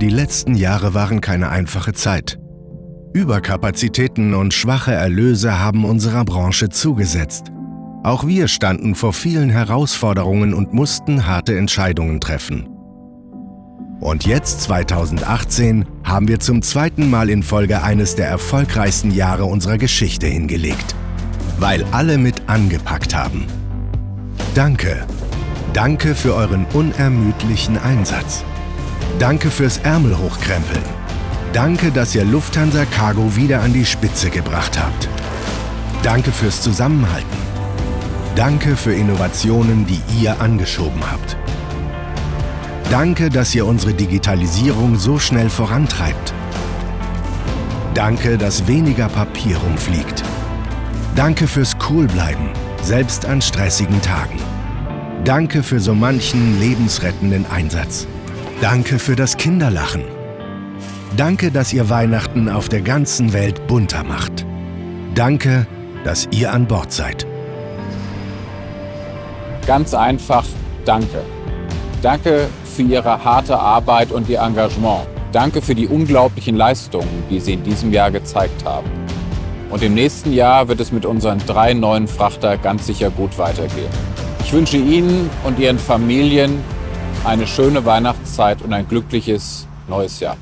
Die letzten Jahre waren keine einfache Zeit. Überkapazitäten und schwache Erlöse haben unserer Branche zugesetzt. Auch wir standen vor vielen Herausforderungen und mussten harte Entscheidungen treffen. Und jetzt, 2018, haben wir zum zweiten Mal in Folge eines der erfolgreichsten Jahre unserer Geschichte hingelegt. Weil alle mit angepackt haben. Danke. Danke für euren unermüdlichen Einsatz. Danke fürs Ärmel hochkrempeln. Danke, dass ihr Lufthansa Cargo wieder an die Spitze gebracht habt. Danke fürs Zusammenhalten. Danke für Innovationen, die ihr angeschoben habt. Danke, dass ihr unsere Digitalisierung so schnell vorantreibt. Danke, dass weniger Papier rumfliegt. Danke fürs Coolbleiben, selbst an stressigen Tagen. Danke für so manchen lebensrettenden Einsatz. Danke für das Kinderlachen. Danke, dass ihr Weihnachten auf der ganzen Welt bunter macht. Danke, dass ihr an Bord seid. Ganz einfach, danke. Danke für Ihre harte Arbeit und Ihr Engagement. Danke für die unglaublichen Leistungen, die Sie in diesem Jahr gezeigt haben. Und im nächsten Jahr wird es mit unseren drei neuen Frachter ganz sicher gut weitergehen. Ich wünsche Ihnen und Ihren Familien eine schöne Weihnachtszeit und ein glückliches neues Jahr.